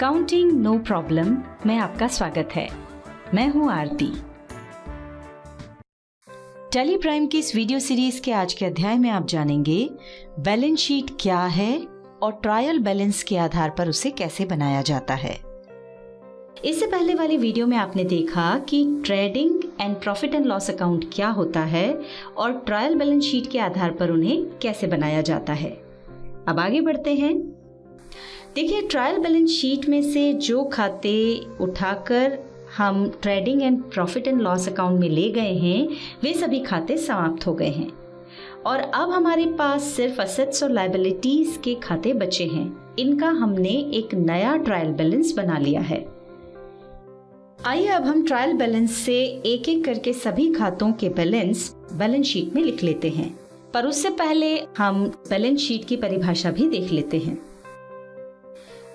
Accounting no problem में आपका स्वागत है। मैं हूँ आरती। टेली प्राइम की इस वीडियो सीरीज़ के आज के अध्याय में आप जानेंगे बैलेंस शीट क्या है और ट्रायल बैलेंस के आधार पर उसे कैसे बनाया जाता है। इससे पहले वाली वीडियो में आपने देखा कि trading and profit and loss account क्या होता है और ट्रायल बैलेंस शीट के आधार पर उन्हें कैसे बनाया जाता है। अब आगे बढ़ते हैं। देखिए ट्रायल बैलेंस शीट में से जो खाते उठाकर हम trading and profit and loss account में ले गए हैं, वे सभी खाते समाप्त हो गए हैं। और अब हमारे पास सिर्फ़ असेट्स और लाइबिलिटीज के खाते बचे हैं। इनका हमने एक नया ट्रायल बैलेंस बना लिया है। आइए, अब हम ट्रायल बैलेंस से एक एक करके सभी खातों के बैलेंस बैलेंस शीट में लिख लेते हैं। पर उससे पहले हम बैलेंस शीट की परिभाषा भी देख लेते हैं।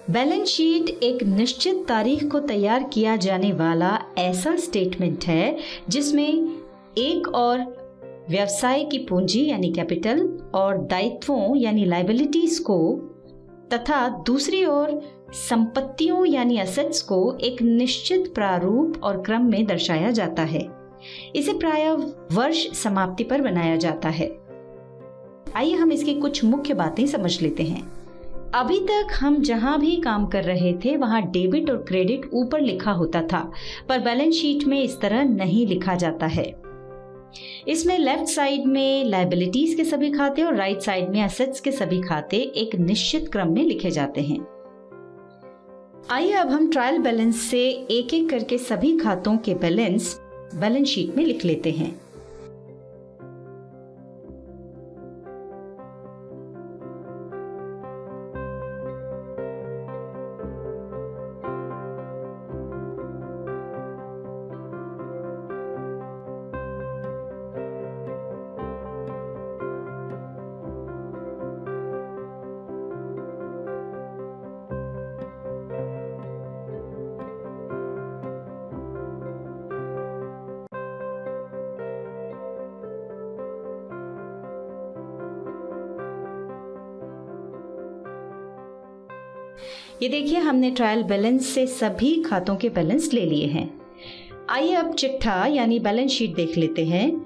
बैलेंस शीट एक निश्चित तारीख को तैयार किया जाने वाला ऐसा स्टेटमेंट है जिसमें एक और व्यवसाय की पूंजी यानी कैपिटल और दायित्वों यानी लाइबिलिटीज को तथा दूसरी ओर संपत्तियों यानी असेट्स को एक निश्चित प्रारूप और क्रम में दर्शाया जाता है। इसे प्राय वर्ष समाप्ति पर बनाया जाता है। आइए हम इसकी कुछ मुख्य बातें समझ लेते हैं। अभी तक हम जहाँ भी काम कर रहे थे, वहाँ डेबिट और क्रेडिट ऊपर लिखा होता था, पर बैलेंस शीट में इस तरह नहीं लिखा जाता है। इसमें लेफ़्ट साइड में लाइबिलिटीज के सभी खाते और राइट साइड में असेट्स के सभी खाते एक निश्चित क्रम में लिखे जाते हैं। आइए अब हम ट्रायल बैलेंस से एक एक करके सभी खातों के बैलेंस बैलेंस शीट में लिख लेते हैं। ये देखिए, हमने ट्रायल बैलेंस से सभी खातों के बैलेंस ले लिए हैं। आइए अब चिट्ठा, यानी बैलेंस शीट देख लेते हैं।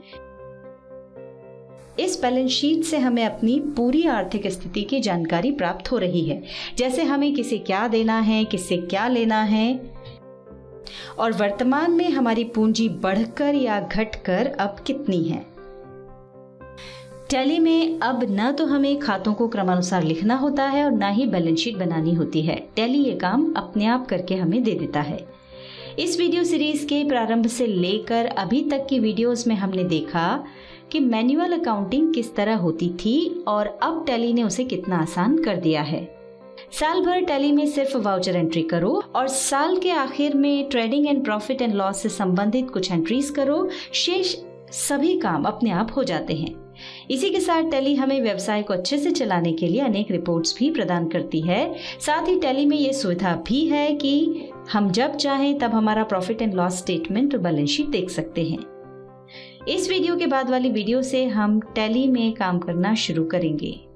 इस बैलेंस शीट से हमें अपनी पूरी आर्थिक स्थिति की जानकारी प्राप्त हो रही है। जैसे हमें किसे क्या देना है किससे क्या लेना है। और वर्तमान में हमारी पूंजी बढ़कर या घटकर अब कितनी है? टैली में अब न तो हमें खातों को क्रमानुसार लिखना होता है और न ही बैलेंस शीट बनानी होती है। टैली ये काम अपने आप करके हमें दे देता है। इस वीडियो सीरीज़ के प्रारंभ से लेकर अभी तक की वीडियोस में हमने देखा कि मैनुअल अकाउंटिंग किस तरह होती थी और अब टैली ने उसे कितना आसान कर दिया है। साल भर टैली में सिर्फ़ वाउचर एंट्री करो और साल के आखिर में trading and profit and loss से संबंधित कुछ एंट्रीज करो। शेष सभी काम अपने आप हो जाते हैं। इसी के साथ टेली हमें व्यवसाय को अच्छे से चलाने के लिए अनेक रिपोर्ट्स भी प्रदान करती है। साथ ही टेली में ये सुविधा भी है कि हम जब चाहें तब हमारा प्रॉफिट एंड लॉस स्टेटमेंट और बैलेंस शीट देख सकते हैं। इस वीडियो के बाद वाली वीडियो से हम टेली में काम करना शुरू करेंगे।